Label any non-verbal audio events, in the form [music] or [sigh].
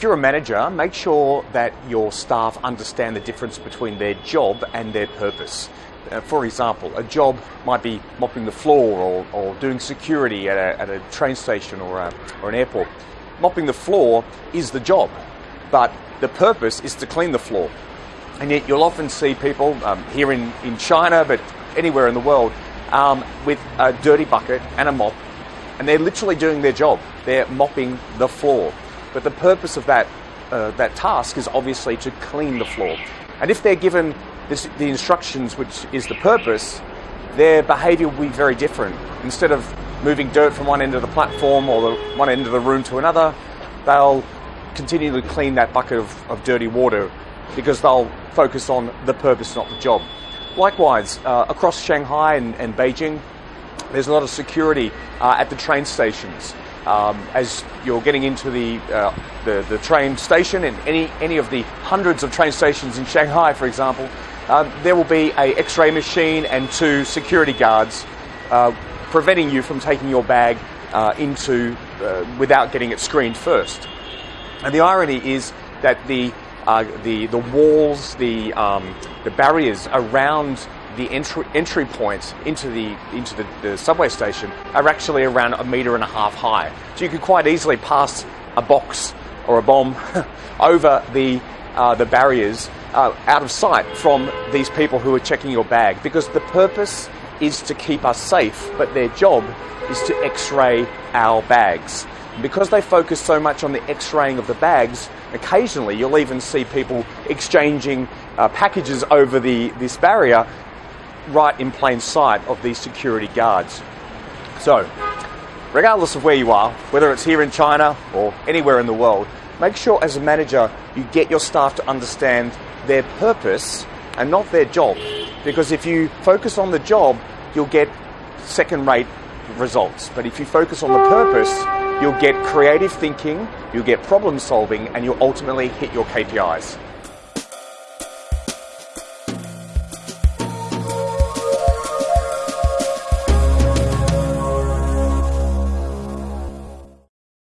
if you're a manager, make sure that your staff understand the difference between their job and their purpose. Uh, for example, a job might be mopping the floor or, or doing security at a, at a train station or, a, or an airport. Mopping the floor is the job, but the purpose is to clean the floor. And yet you'll often see people um, here in, in China, but anywhere in the world, um, with a dirty bucket and a mop, and they're literally doing their job. They're mopping the floor. But the purpose of that, uh, that task is obviously to clean the floor. And if they're given this, the instructions, which is the purpose, their behavior will be very different. Instead of moving dirt from one end of the platform or the one end of the room to another, they'll continue to clean that bucket of, of dirty water because they'll focus on the purpose, not the job. Likewise, uh, across Shanghai and, and, Beijing, there's a lot of security uh, at the train stations. Um, as you're getting into the, uh, the, the train station and any any of the hundreds of train stations in Shanghai, for example, um, there will be a X-ray machine and two security guards uh, preventing you from taking your bag uh, into uh, without getting it screened first. And the irony is that the uh, the the walls, the um, the barriers around the entry entry points into the into the, the, subway station are actually around a meter and a half high. So you could quite easily pass a box or a bomb [laughs] over the uh, the barriers uh, out of sight from these people who are checking your bag because the purpose is to keep us safe, but their job is to X-ray our bags. Because they focus so much on the X-raying of the bags, occasionally you'll even see people exchanging uh, packages over the this barrier right in plain sight of these security guards. So, regardless of where you are, whether it's here in China or anywhere in the world, make sure as a manager you get your staff to understand their purpose and not their job. Because if you focus on the job, you'll get second rate results. But if you focus on the purpose, you'll get creative thinking, you'll get problem solving, and you'll ultimately hit your KPIs.